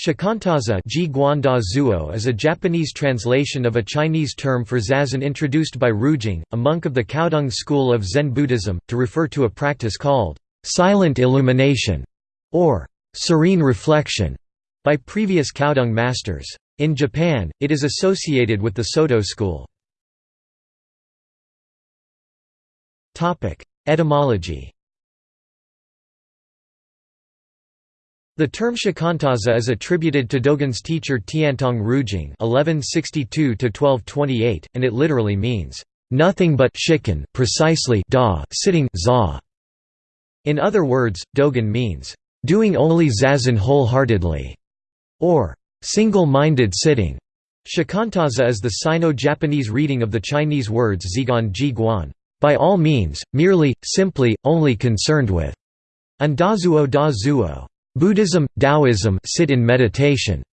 Shikantaza is a Japanese translation of a Chinese term for zazen introduced by Rujing, a monk of the Caodong school of Zen Buddhism, to refer to a practice called silent illumination or serene reflection by previous Caodong masters. In Japan, it is associated with the Soto school. Etymology The term shikantaza is attributed to Dogen's teacher Tiantong Rujing (1162–1228), and it literally means nothing but shikan, precisely da, sitting za. In other words, Dogen means doing only zazen wholeheartedly, or single-minded sitting. Shikantaza is the Sino-Japanese reading of the Chinese words zigan ji guan, by all means, merely, simply, only concerned with, and dazuo da zuo, Buddhism, Taoism sit in meditation.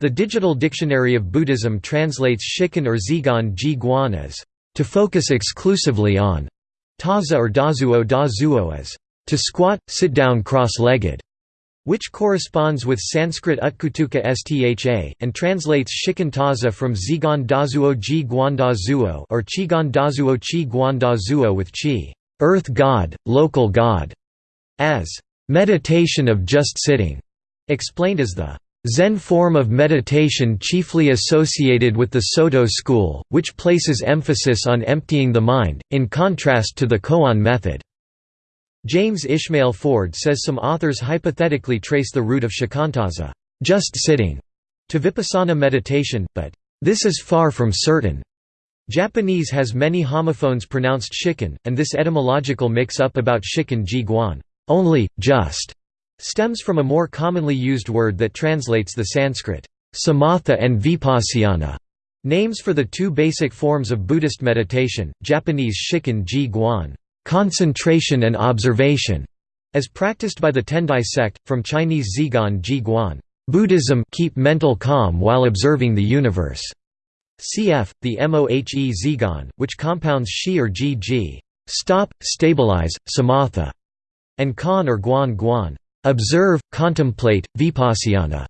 The Digital Dictionary of Buddhism translates shikan or zigan ji guan as to focus exclusively on, taza or dazuo dazuo as to squat, sit down cross-legged, which corresponds with Sanskrit utkutuka stha, and translates shikan taza from zigan dazuo ji guan dazuo or chigan dazuo chi guan dazuo with chi, earth god, local god, as Meditation of just sitting, explained as the Zen form of meditation chiefly associated with the Soto school, which places emphasis on emptying the mind, in contrast to the koan method. James Ishmael Ford says some authors hypothetically trace the root of shikantaza just sitting", to vipassana meditation, but this is far from certain. Japanese has many homophones pronounced shikan, and this etymological mix-up about shikan ji guan only, just, stems from a more commonly used word that translates the Sanskrit samatha and vipassana names for the two basic forms of Buddhist meditation, Japanese shikan ji guan concentration and observation, as practiced by the Tendai sect, from Chinese zigan ji guan Buddhism keep mental calm while observing the universe. Cf. the Mohe Zhiguan, which compounds shi or ji stop, stabilize, samatha, and khan or Guan Guan. Observe, contemplate, vipassana.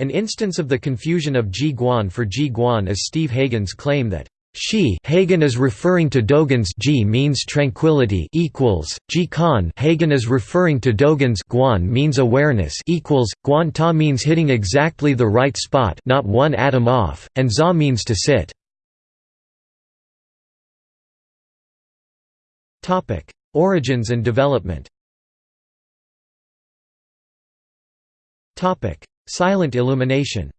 An instance of the confusion of Ji Guan for Ji Guan is Steve Hagen's claim that she Hagen is referring to Dogen's Ji means tranquility equals Ji Kan Hagen is referring to Dogen's Guan means awareness equals Guan Ta means hitting exactly the right spot not one atom off and Za means to sit. Topic Origins and development Silent illumination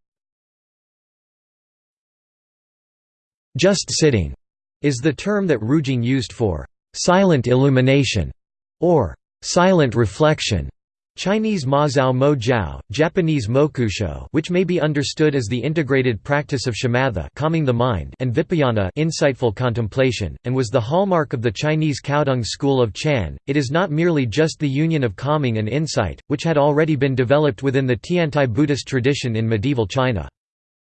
Just sitting is the term that Rujing used for silent illumination or silent reflection. Chinese Mazao mo jiao, Japanese mokusho which may be understood as the integrated practice of shamatha calming the mind and vipashyana insightful contemplation, and was the hallmark of the Chinese Caodong school of Chan. It is not merely just the union of calming and insight, which had already been developed within the Tiantai Buddhist tradition in medieval China.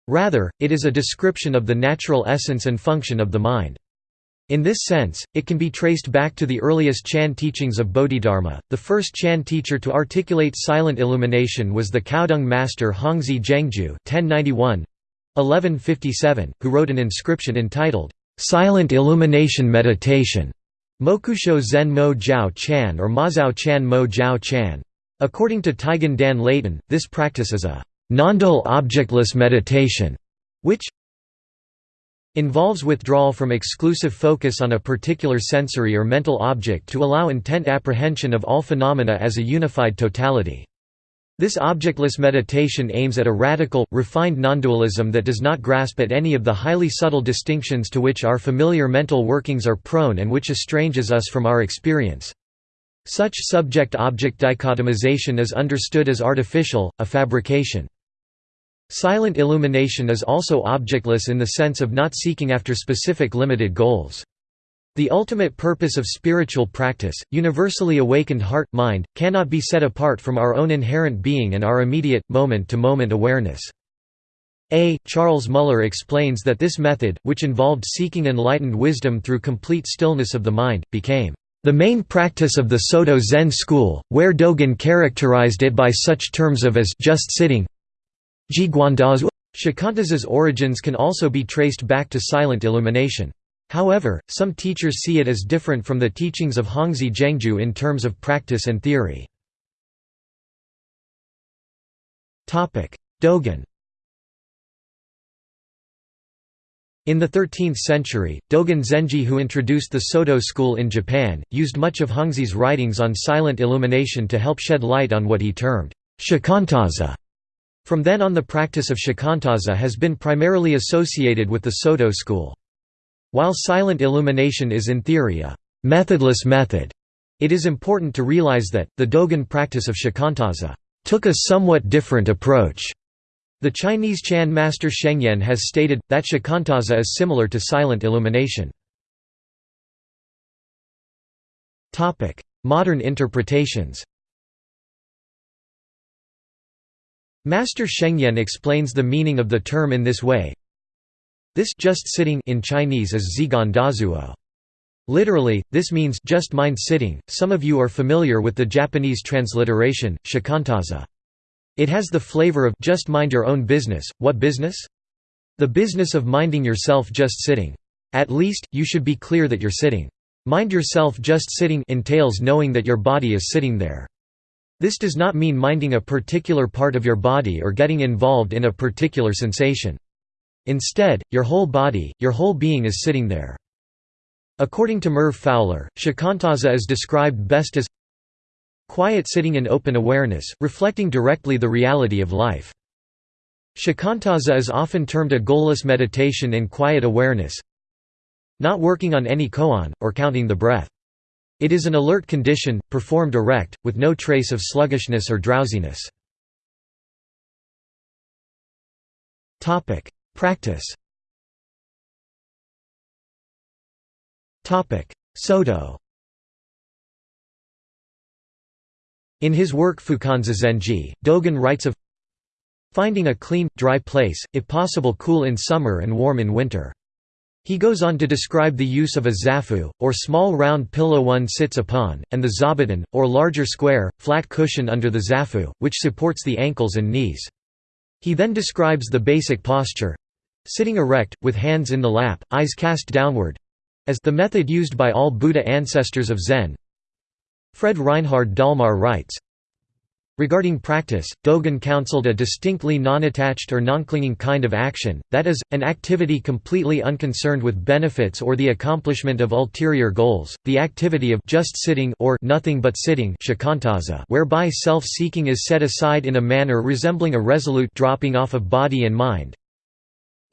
Rather, it is a description of the natural essence and function of the mind. In this sense, it can be traced back to the earliest Chan teachings of Bodhidharma. The first Chan teacher to articulate silent illumination was the Caodong master Hongzhi Zhengjue (1091 1157), who wrote an inscription entitled "Silent Illumination Meditation." Mokusho Zen Mo Jiao Chan or Mazao Chan Mo Jiao Chan. According to Taigen Dan Leighton, this practice is a non-dual objectless meditation, which, involves withdrawal from exclusive focus on a particular sensory or mental object to allow intent apprehension of all phenomena as a unified totality. This objectless meditation aims at a radical, refined nondualism that does not grasp at any of the highly subtle distinctions to which our familiar mental workings are prone and which estranges us from our experience. Such subject-object dichotomization is understood as artificial, a fabrication. Silent illumination is also objectless in the sense of not seeking after specific limited goals. The ultimate purpose of spiritual practice, universally awakened heart-mind, cannot be set apart from our own inherent being and our immediate, moment-to-moment -moment awareness. A. Charles Muller explains that this method, which involved seeking enlightened wisdom through complete stillness of the mind, became The main practice of the Soto Zen school, where Dogen characterized it by such terms of as just sitting Shikantaza's origins can also be traced back to silent illumination. However, some teachers see it as different from the teachings of Hongzhi Zhengjue in terms of practice and theory. Dogen In the 13th century, Dogen Zenji who introduced the Soto school in Japan, used much of Hongzhi's writings on silent illumination to help shed light on what he termed shikantaza. From then on the practice of shikantaza has been primarily associated with the Soto school. While silent illumination is in theory a methodless method, it is important to realize that, the Dogen practice of shikantaza took a somewhat different approach the Chinese Chan master Shengyan has stated, that shikantaza is similar to silent illumination. Modern interpretations Master Shengyan explains the meaning of the term in this way. This just sitting in Chinese is zigan dazuo. Literally, this means just mind sitting. Some of you are familiar with the Japanese transliteration, shikantaza. It has the flavor of just mind your own business. What business? The business of minding yourself just sitting. At least, you should be clear that you're sitting. Mind yourself just sitting entails knowing that your body is sitting there. This does not mean minding a particular part of your body or getting involved in a particular sensation. Instead, your whole body, your whole being is sitting there. According to Merv Fowler, shikantaza is described best as Quiet sitting in open awareness, reflecting directly the reality of life. Shikantaza is often termed a goalless meditation in quiet awareness, not working on any koan, or counting the breath. It is an alert condition, performed erect, with no trace of sluggishness or drowsiness. Practice Soto In his work Fukan Zazengi, Dogen writes of finding a clean, dry place, if possible cool in summer and warm in winter. He goes on to describe the use of a zafu, or small round pillow one sits upon, and the zabuton, or larger square, flat cushion under the zafu, which supports the ankles and knees. He then describes the basic posture—sitting erect, with hands in the lap, eyes cast downward—as the method used by all Buddha ancestors of Zen, Fred Reinhard Dallmayr writes, Regarding practice, Dogen counseled a distinctly non-attached or non-clinging kind of action, that is, an activity completely unconcerned with benefits or the accomplishment of ulterior goals, the activity of just sitting or nothing but sitting whereby self-seeking is set aside in a manner resembling a resolute dropping off of body and mind.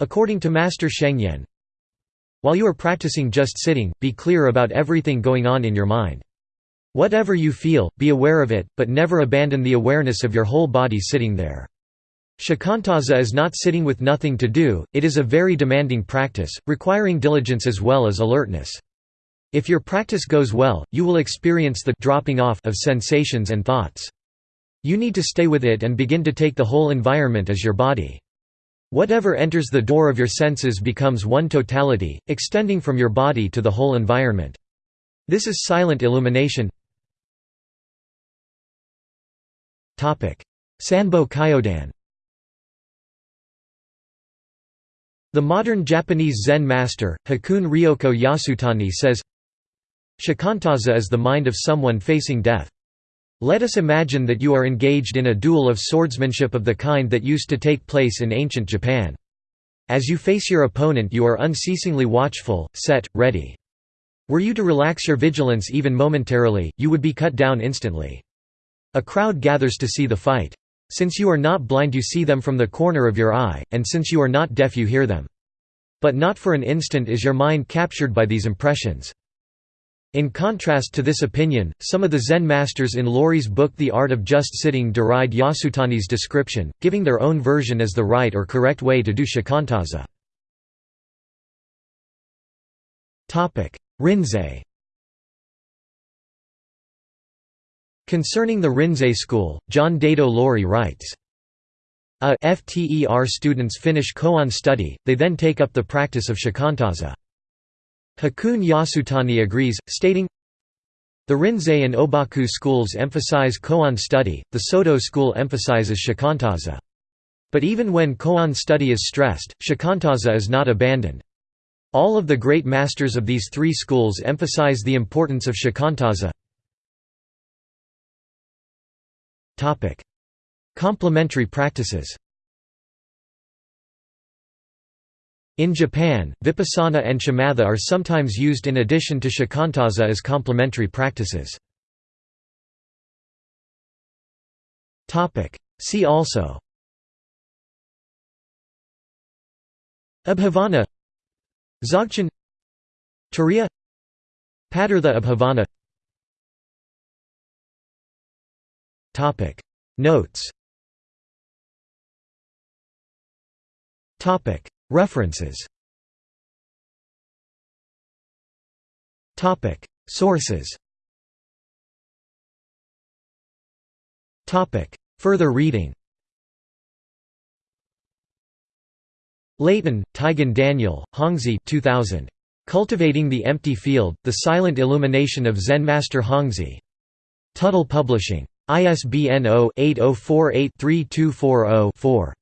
According to Master Shengyan, while you are practicing just sitting, be clear about everything going on in your mind. Whatever you feel, be aware of it, but never abandon the awareness of your whole body sitting there. Shikantaza is not sitting with nothing to do, it is a very demanding practice, requiring diligence as well as alertness. If your practice goes well, you will experience the dropping off of sensations and thoughts. You need to stay with it and begin to take the whole environment as your body. Whatever enters the door of your senses becomes one totality, extending from your body to the whole environment. This is silent illumination Sanbo Kyodan The modern Japanese Zen master, Hakuun Ryoko Yasutani says, Shikantaza is the mind of someone facing death. Let us imagine that you are engaged in a duel of swordsmanship of the kind that used to take place in ancient Japan. As you face your opponent you are unceasingly watchful, set, ready. Were you to relax your vigilance even momentarily, you would be cut down instantly. A crowd gathers to see the fight. Since you are not blind you see them from the corner of your eye, and since you are not deaf you hear them. But not for an instant is your mind captured by these impressions. In contrast to this opinion, some of the Zen masters in Loori's book The Art of Just Sitting deride Yasutani's description, giving their own version as the right or correct way to do shikantaza. Rinzai Concerning the Rinzai school, John Daido Loori writes, a FTER students finish koan study, they then take up the practice of shikantaza. Hakuun Yasutani agrees, stating, The Rinzai and Obaku schools emphasize koan study, the Soto school emphasizes shikantaza. But even when koan study is stressed, shikantaza is not abandoned. All of the great masters of these three schools emphasize the importance of shikantaza. Complementary practices. In Japan, vipassana and shamatha are sometimes used in addition to shikantaza as complementary practices. See also. Abhavana. Dzogchen. Turiya. Padartha Abhavana Notes. References. Sources. Further reading. Leighton, Taigen Daniel, Hongzhi 2000. Cultivating the Empty Field, The Silent Illumination of Zen Master Hongzhi. Tuttle Publishing. ISBN 0-8048-3240-4.